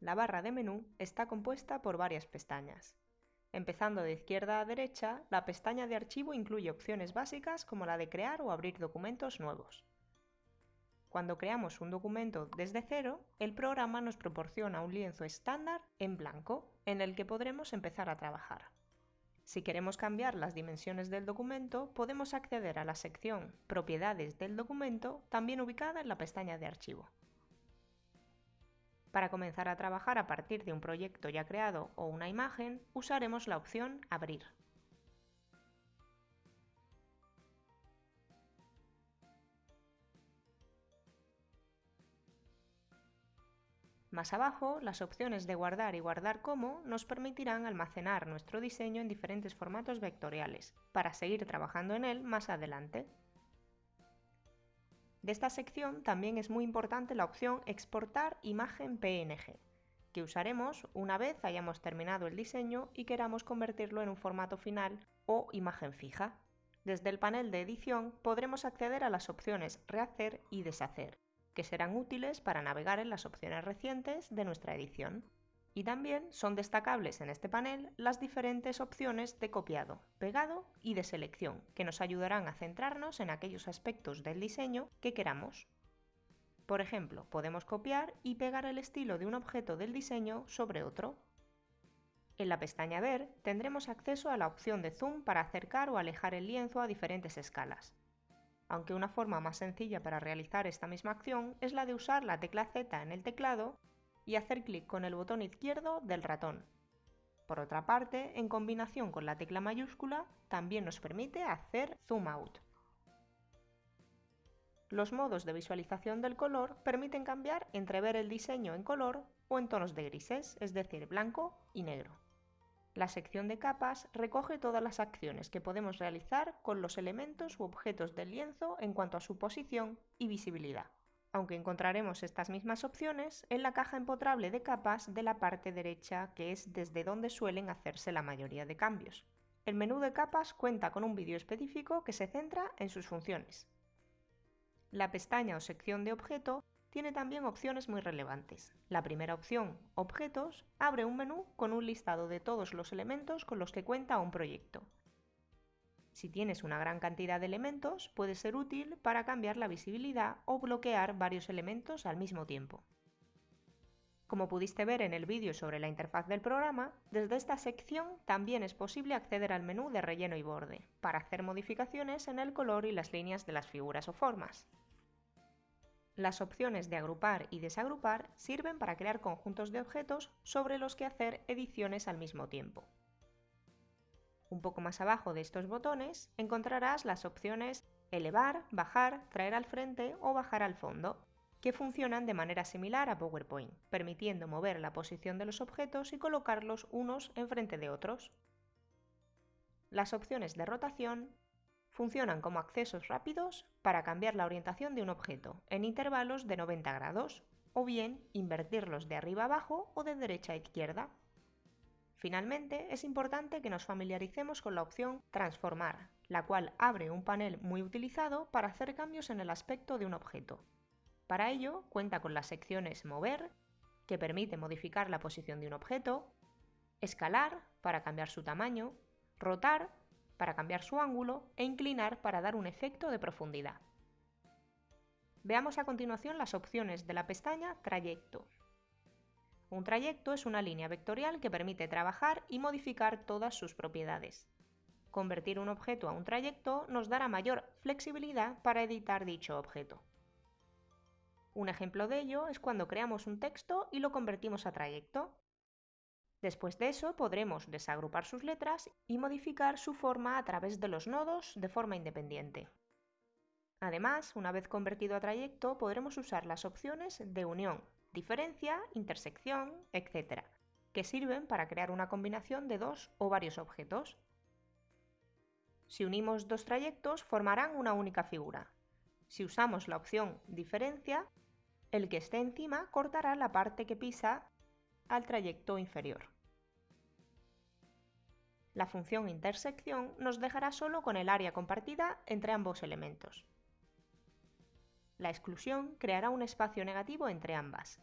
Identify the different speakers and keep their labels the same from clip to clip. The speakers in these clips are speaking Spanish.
Speaker 1: la barra de menú está compuesta por varias pestañas. Empezando de izquierda a derecha, la pestaña de archivo incluye opciones básicas como la de crear o abrir documentos nuevos. Cuando creamos un documento desde cero, el programa nos proporciona un lienzo estándar en blanco en el que podremos empezar a trabajar. Si queremos cambiar las dimensiones del documento, podemos acceder a la sección Propiedades del documento, también ubicada en la pestaña de Archivo. Para comenzar a trabajar a partir de un proyecto ya creado o una imagen, usaremos la opción Abrir. Más abajo, las opciones de guardar y guardar como nos permitirán almacenar nuestro diseño en diferentes formatos vectoriales, para seguir trabajando en él más adelante. De esta sección también es muy importante la opción Exportar imagen PNG, que usaremos una vez hayamos terminado el diseño y queramos convertirlo en un formato final o imagen fija. Desde el panel de edición podremos acceder a las opciones Rehacer y Deshacer, que serán útiles para navegar en las opciones recientes de nuestra edición. Y también son destacables en este panel las diferentes opciones de copiado, pegado y de selección, que nos ayudarán a centrarnos en aquellos aspectos del diseño que queramos. Por ejemplo, podemos copiar y pegar el estilo de un objeto del diseño sobre otro. En la pestaña Ver tendremos acceso a la opción de zoom para acercar o alejar el lienzo a diferentes escalas aunque una forma más sencilla para realizar esta misma acción es la de usar la tecla Z en el teclado y hacer clic con el botón izquierdo del ratón. Por otra parte, en combinación con la tecla mayúscula, también nos permite hacer zoom out. Los modos de visualización del color permiten cambiar entre ver el diseño en color o en tonos de grises, es decir, blanco y negro. La sección de capas recoge todas las acciones que podemos realizar con los elementos u objetos del lienzo en cuanto a su posición y visibilidad, aunque encontraremos estas mismas opciones en la caja empotrable de capas de la parte derecha, que es desde donde suelen hacerse la mayoría de cambios. El menú de capas cuenta con un vídeo específico que se centra en sus funciones. La pestaña o sección de objeto tiene también opciones muy relevantes. La primera opción, Objetos, abre un menú con un listado de todos los elementos con los que cuenta un proyecto. Si tienes una gran cantidad de elementos, puede ser útil para cambiar la visibilidad o bloquear varios elementos al mismo tiempo. Como pudiste ver en el vídeo sobre la interfaz del programa, desde esta sección también es posible acceder al menú de relleno y borde, para hacer modificaciones en el color y las líneas de las figuras o formas. Las opciones de agrupar y desagrupar sirven para crear conjuntos de objetos sobre los que hacer ediciones al mismo tiempo. Un poco más abajo de estos botones encontrarás las opciones elevar, bajar, traer al frente o bajar al fondo, que funcionan de manera similar a PowerPoint, permitiendo mover la posición de los objetos y colocarlos unos enfrente de otros. Las opciones de rotación funcionan como accesos rápidos para cambiar la orientación de un objeto en intervalos de 90 grados, o bien invertirlos de arriba abajo o de derecha a izquierda. Finalmente, es importante que nos familiaricemos con la opción Transformar, la cual abre un panel muy utilizado para hacer cambios en el aspecto de un objeto. Para ello, cuenta con las secciones Mover, que permite modificar la posición de un objeto, Escalar, para cambiar su tamaño, Rotar, para cambiar su ángulo e inclinar para dar un efecto de profundidad. Veamos a continuación las opciones de la pestaña Trayecto. Un trayecto es una línea vectorial que permite trabajar y modificar todas sus propiedades. Convertir un objeto a un trayecto nos dará mayor flexibilidad para editar dicho objeto. Un ejemplo de ello es cuando creamos un texto y lo convertimos a trayecto. Después de eso podremos desagrupar sus letras y modificar su forma a través de los nodos de forma independiente. Además, una vez convertido a trayecto, podremos usar las opciones de unión, diferencia, intersección, etc., que sirven para crear una combinación de dos o varios objetos. Si unimos dos trayectos, formarán una única figura. Si usamos la opción diferencia, el que esté encima cortará la parte que pisa al trayecto inferior. La función intersección nos dejará solo con el área compartida entre ambos elementos. La exclusión creará un espacio negativo entre ambas.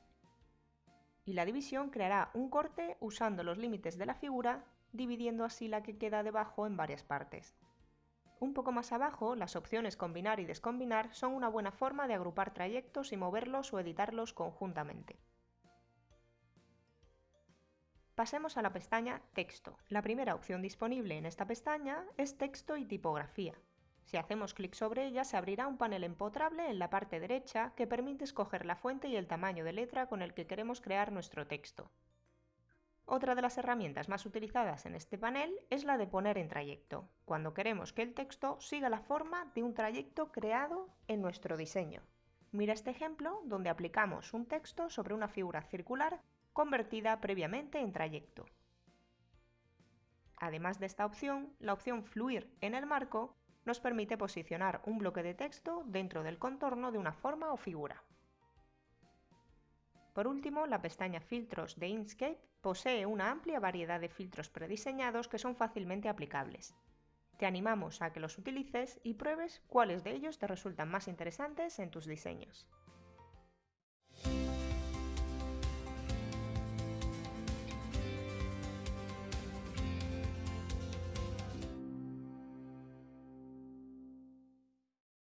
Speaker 1: y la división creará un corte usando los límites de la figura, dividiendo así la que queda debajo en varias partes. Un poco más abajo, las opciones combinar y descombinar son una buena forma de agrupar trayectos y moverlos o editarlos conjuntamente. Pasemos a la pestaña Texto. La primera opción disponible en esta pestaña es Texto y Tipografía. Si hacemos clic sobre ella se abrirá un panel empotrable en la parte derecha que permite escoger la fuente y el tamaño de letra con el que queremos crear nuestro texto. Otra de las herramientas más utilizadas en este panel es la de poner en trayecto, cuando queremos que el texto siga la forma de un trayecto creado en nuestro diseño. Mira este ejemplo donde aplicamos un texto sobre una figura circular convertida previamente en trayecto. Además de esta opción, la opción Fluir en el marco nos permite posicionar un bloque de texto dentro del contorno de una forma o figura. Por último, la pestaña Filtros de Inkscape posee una amplia variedad de filtros prediseñados que son fácilmente aplicables. Te animamos a que los utilices y pruebes cuáles de ellos te resultan más interesantes en tus diseños.